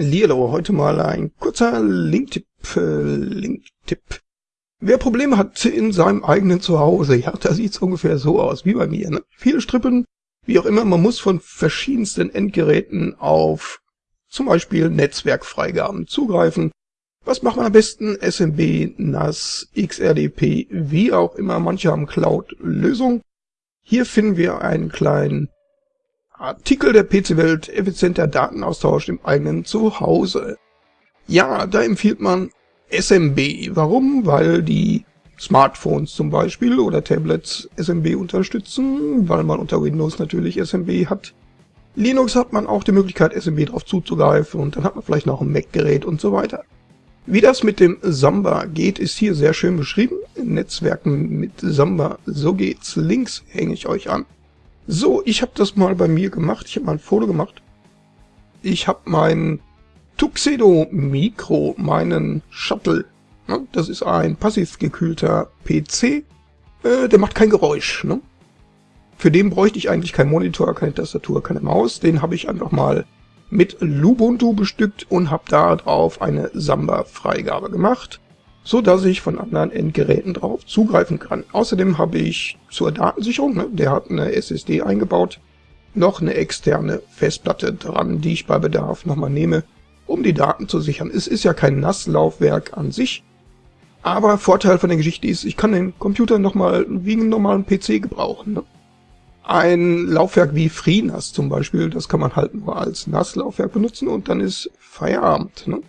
Lilo, heute mal ein kurzer Linktipp, äh, Linktipp. Wer Probleme hat in seinem eigenen Zuhause, ja, da sieht's ungefähr so aus wie bei mir. Ne? Viele Strippen, wie auch immer, man muss von verschiedensten Endgeräten auf zum Beispiel Netzwerkfreigaben zugreifen. Was macht man am besten? SMB, NAS, XRDP, wie auch immer. Manche haben Cloud-Lösung. Hier finden wir einen kleinen Artikel der PC-Welt, effizienter Datenaustausch im eigenen Zuhause. Ja, da empfiehlt man SMB. Warum? Weil die Smartphones zum Beispiel oder Tablets SMB unterstützen, weil man unter Windows natürlich SMB hat. Linux hat man auch die Möglichkeit, SMB drauf zuzugreifen und dann hat man vielleicht noch ein Mac-Gerät und so weiter. Wie das mit dem Samba geht, ist hier sehr schön beschrieben. Netzwerken mit Samba, so geht's. Links hänge ich euch an. So, ich habe das mal bei mir gemacht. Ich habe mal ein Foto gemacht. Ich habe mein Tuxedo Micro, meinen Shuttle. Ne? Das ist ein passiv gekühlter PC. Äh, der macht kein Geräusch. Ne? Für den bräuchte ich eigentlich keinen Monitor, keine Tastatur, keine Maus. Den habe ich einfach mal mit Lubuntu bestückt und habe da drauf eine Samba-Freigabe gemacht so dass ich von anderen Endgeräten drauf zugreifen kann. Außerdem habe ich zur Datensicherung, ne, der hat eine SSD eingebaut, noch eine externe Festplatte dran, die ich bei Bedarf nochmal nehme, um die Daten zu sichern. Es ist ja kein NAS-Laufwerk an sich, aber Vorteil von der Geschichte ist, ich kann den Computer nochmal wie einen normalen PC gebrauchen. Ne? Ein Laufwerk wie FreeNAS zum Beispiel, das kann man halt nur als NAS-Laufwerk benutzen und dann ist Feierabend. Ne?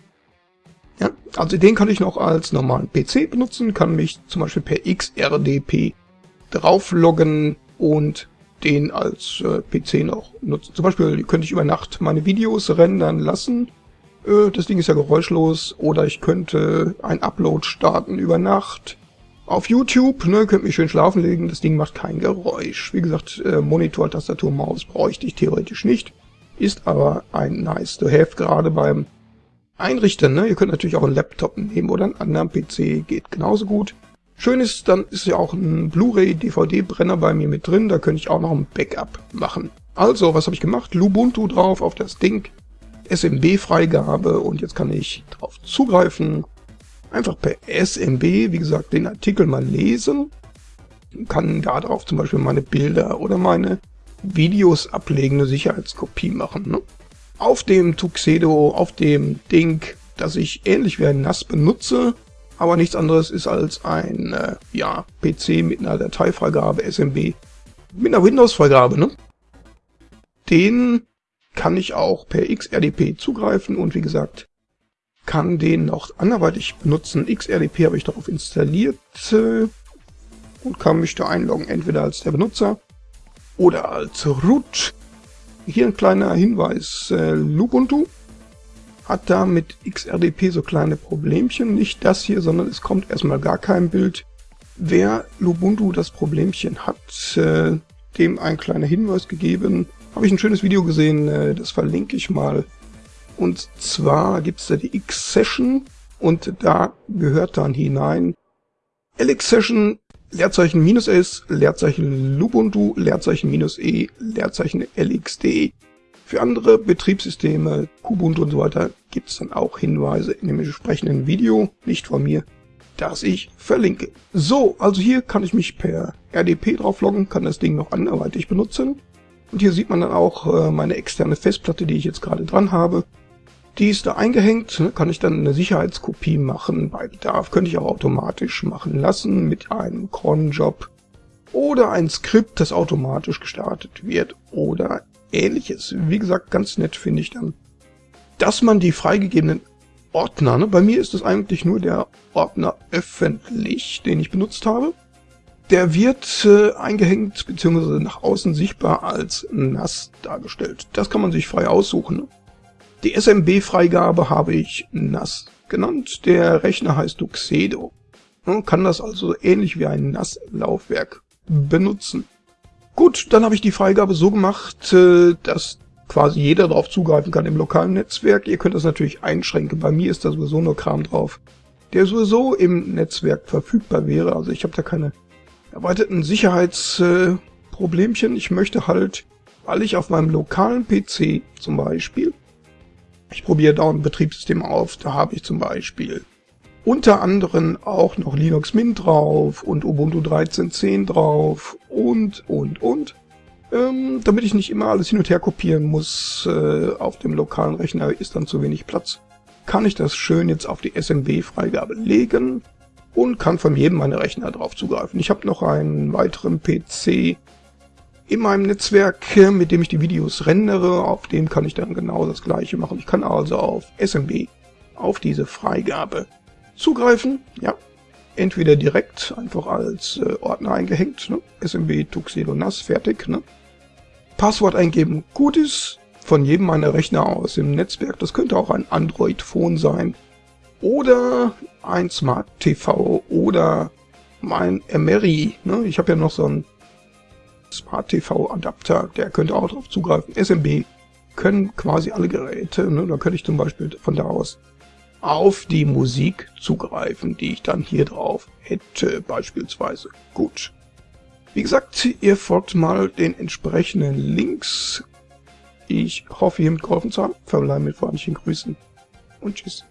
Also den kann ich noch als normalen PC benutzen, kann mich zum Beispiel per XRDP draufloggen und den als äh, PC noch nutzen. Zum Beispiel könnte ich über Nacht meine Videos rendern lassen. Äh, das Ding ist ja geräuschlos. Oder ich könnte ein Upload starten über Nacht. Auf YouTube, ne, könnte mich schön schlafen legen. Das Ding macht kein Geräusch. Wie gesagt, äh, Monitor, Tastatur, Maus bräuchte ich theoretisch nicht. Ist aber ein nice to have, gerade beim einrichten. Ne? Ihr könnt natürlich auch einen Laptop nehmen oder einen anderen PC, geht genauso gut. Schön ist, dann ist ja auch ein Blu-ray DVD-Brenner bei mir mit drin, da könnte ich auch noch ein Backup machen. Also, was habe ich gemacht? Lubuntu drauf auf das Ding, SMB-Freigabe und jetzt kann ich drauf zugreifen. Einfach per SMB, wie gesagt, den Artikel mal lesen. Kann da drauf zum Beispiel meine Bilder oder meine Videos ablegen, eine Sicherheitskopie machen. Ne? Auf dem Tuxedo, auf dem Ding, das ich ähnlich wie ein NAS benutze, aber nichts anderes ist als ein äh, ja, PC mit einer Dateifreigabe SMB, mit einer Windows-Freigabe. Ne? Den kann ich auch per XRDP zugreifen und wie gesagt, kann den noch anderweitig benutzen. XRDP habe ich darauf installiert äh, und kann mich da einloggen, entweder als der Benutzer oder als Root. Hier ein kleiner Hinweis. Äh, Lubuntu hat da mit XRDP so kleine Problemchen. Nicht das hier, sondern es kommt erstmal gar kein Bild. Wer Lubuntu das Problemchen hat, äh, dem ein kleiner Hinweis gegeben. Habe ich ein schönes Video gesehen, äh, das verlinke ich mal. Und zwar gibt es da die X-Session und da gehört dann hinein LX-Session Leerzeichen minus S, Leerzeichen Lubuntu, Leerzeichen minus E, Leerzeichen LXD. Für andere Betriebssysteme, Kubuntu und so weiter, gibt es dann auch Hinweise in dem entsprechenden Video, nicht von mir, das ich verlinke. So, also hier kann ich mich per RDP draufloggen, kann das Ding noch anderweitig benutzen. Und hier sieht man dann auch äh, meine externe Festplatte, die ich jetzt gerade dran habe. Die ist da eingehängt, ne, kann ich dann eine Sicherheitskopie machen. Bei Bedarf könnte ich auch automatisch machen lassen mit einem Cronjob oder ein Skript, das automatisch gestartet wird oder ähnliches. Wie gesagt, ganz nett finde ich dann, dass man die freigegebenen Ordner, ne, bei mir ist es eigentlich nur der Ordner öffentlich, den ich benutzt habe. Der wird äh, eingehängt bzw. nach außen sichtbar als NAS dargestellt. Das kann man sich frei aussuchen. Ne? Die SMB-Freigabe habe ich NAS genannt. Der Rechner heißt Tuxedo. Man kann das also ähnlich wie ein NAS-Laufwerk benutzen. Gut, dann habe ich die Freigabe so gemacht, äh, dass quasi jeder darauf zugreifen kann im lokalen Netzwerk. Ihr könnt das natürlich einschränken. Bei mir ist da sowieso nur Kram drauf, der sowieso im Netzwerk verfügbar wäre. Also ich habe da keine erweiterten Sicherheitsproblemchen. Ich möchte halt, weil ich auf meinem lokalen PC zum Beispiel ich probiere da ein Betriebssystem auf, da habe ich zum Beispiel unter anderem auch noch Linux Mint drauf und Ubuntu 13.10 drauf und, und, und. Ähm, damit ich nicht immer alles hin und her kopieren muss, äh, auf dem lokalen Rechner ist dann zu wenig Platz, kann ich das schön jetzt auf die SMB-Freigabe legen und kann von jedem meiner Rechner drauf zugreifen. Ich habe noch einen weiteren PC in meinem Netzwerk, mit dem ich die Videos rendere. Auf dem kann ich dann genau das gleiche machen. Ich kann also auf SMB, auf diese Freigabe zugreifen. Ja, entweder direkt, einfach als äh, Ordner eingehängt. Ne? SMB Tuxedo NAS, fertig. Ne? Passwort eingeben, gut ist. Von jedem meiner Rechner aus im Netzwerk. Das könnte auch ein Android-Phone sein. Oder ein Smart TV oder mein Emery. Ne? Ich habe ja noch so einen Smart TV Adapter, der könnte auch darauf zugreifen. SMB können quasi alle Geräte. Ne? Da könnte ich zum Beispiel von da aus auf die Musik zugreifen, die ich dann hier drauf hätte, beispielsweise. Gut. Wie gesagt, ihr folgt mal den entsprechenden Links. Ich hoffe, hiermit geholfen zu haben. Verbleibe mit freundlichen Grüßen und tschüss.